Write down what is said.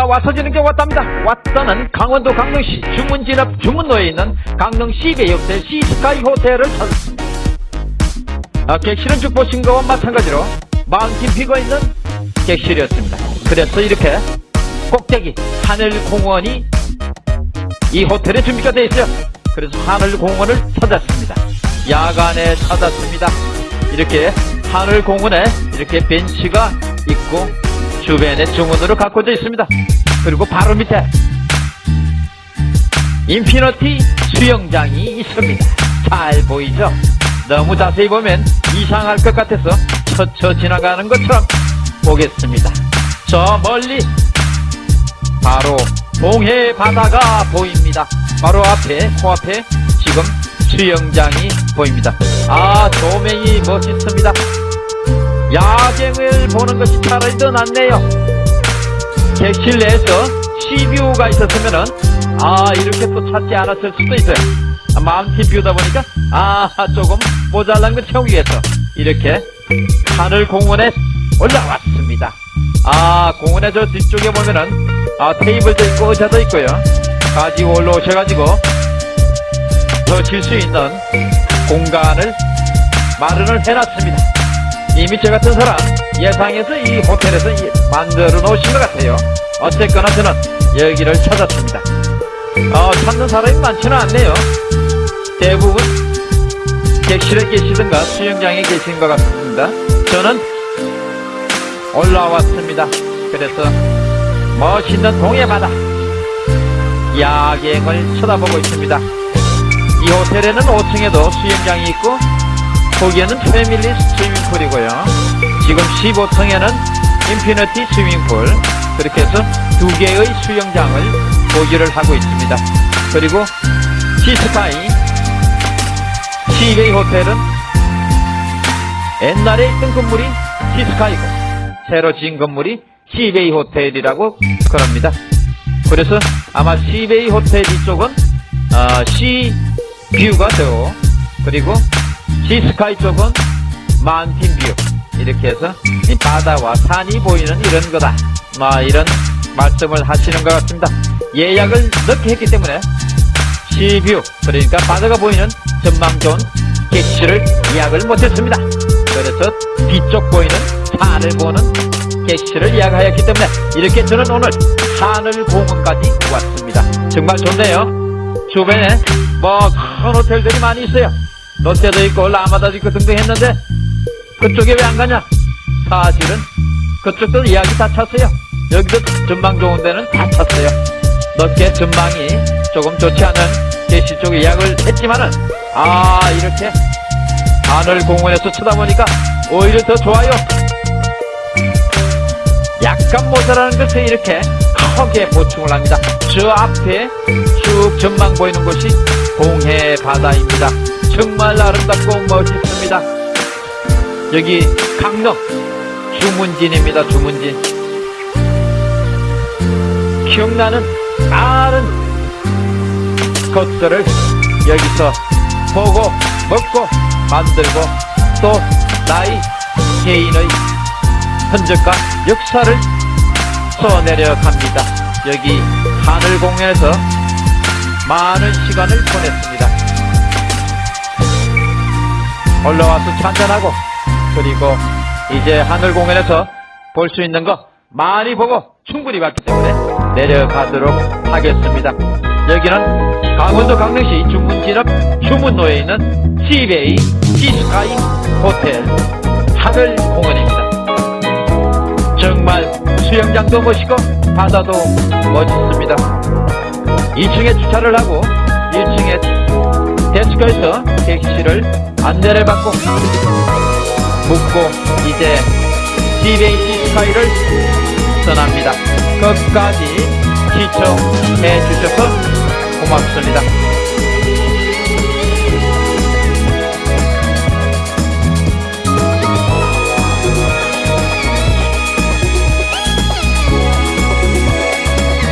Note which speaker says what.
Speaker 1: 왔어지는 게 왔답니다. 왔다는 강원도 강릉시 주문진 앞 주문로에 있는 강릉 호텔 시스카이 호텔을 찾았습니다. 아, 객실은 쭉 보신 거와 마찬가지로 마운틴 뷰가 있는 객실이었습니다. 그래서 이렇게 꼭대기 하늘공원이 이 호텔에 준비가 되어 있어요. 그래서 하늘공원을 찾았습니다. 야간에 찾았습니다. 이렇게 하늘공원에 이렇게 벤치가 있고 주변에 주문으로 가꿔져 있습니다. 그리고 바로 밑에 infinity 수영장이 있습니다. 잘 보이죠? 너무 자세히 보면 이상할 것 같아서 스쳐 지나가는 것처럼 보겠습니다. 저 멀리 바로 동해 바다가 보입니다. 바로 앞에 코앞에 지금 수영장이 보입니다. 아 조명이 멋있습니다. 야경을 보는 것이 차라리 더 낫네요. 객실 내에서 시뷰가 있었으면 은 아 이렇게 또 찾지 않았을 수도 있어요. 아, 마운틴 뷰다 보니까 아 조금 모자란 걸 채우기 위해서 이렇게 하늘 공원에 올라왔습니다. 아 공원의 저 뒤쪽에 보면은 아 테이블도 있고 의자도 있고요. 가지고 올라오셔가지고 더 쉴 수 있는 공간을 마련을 해놨습니다. 이미 저 같은 사람 예상해서 이 호텔에서 이- 만들어 놓으신 것 같아요. 어쨌거나 저는 여기를 찾았습니다. 어, 찾는 사람이 많지는 않네요. 대부분 객실에 계시든가 수영장에 계신 것 같습니다. 저는 올라왔습니다. 그래서 멋있는 동해 바다 야경을 쳐다보고 있습니다. 이 호텔에는 5층에도 수영장이 있고 거기에는 family swimming pool이고요. 지금 15층에는 infinity swimming pool 그렇게 해서 두 개의 수영장을 보유를 하고 있습니다. 그리고 시스카이 시베이 호텔은 옛날에 있던 건물이 시스카이고 새로 지은 건물이 시베이 호텔이라고 그럽니다. 그래서 아마 시베이 호텔 이쪽은 어, sea view가 되고 그리고 시스카이 쪽은 mountain view 이렇게 해서 이 바다와 산이 보이는 이런 거다. 뭐 이런 말씀을 하시는 것 같습니다. 예약을 늦게 했기 때문에 sea view 그러니까 바다가 보이는 전망 좋은 객실을 예약을 못했습니다. 그래서 뒤쪽 보이는 산을 보는 객실을 예약하였기 때문에 이렇게 저는 오늘 하늘공원까지 왔습니다. 정말 좋네요. 주변에 뭐 큰 호텔들이 많이 있어요. 롯데도 있고 라마다도 있고 등등 했는데 그쪽에 왜 안 가냐 사실은 그쪽도 이야기 다 찼어요 여기도 전망 좋은 데는 다 찼어요 넓게 전망이 조금 좋지 않은 제시 쪽 예약을 했지만은 아 이렇게 하늘 공원에서 쳐다보니까 오히려 더 좋아요 약간 모자라는 것에 이렇게 크게 보충을 합니다. 저 앞에 쭉 전망 보이는 곳이 동해 바다입니다. 정말 아름답고 멋있습니다. 여기 강릉 주문진입니다. 주문진. 기억나는 많은 것들을 여기서 보고 먹고 만들고 또 나의 개인의 흔적과 역사를 써내려 갑니다. 여기 하늘공연에서 많은 시간을 보냈습니다. 올라와서 찬찬하고 그리고 이제 하늘공연에서 볼 수 있는 거 많이 보고 충분히 봤기 때문에 내려가도록 하겠습니다. 여기는 강원도 강릉시 중문진 앞 주문로에 있는 시베이 시스카이 호텔 하늘공원입니다. 정말 수영장도 멋있고 바다도 멋있습니다. 2층에 주차를 하고 1층에 데스크에서 객실을 안내를 받고 묵고 이제 시베이시 스카이를 떠납니다. 끝까지 시청해 주셔서 고맙습니다.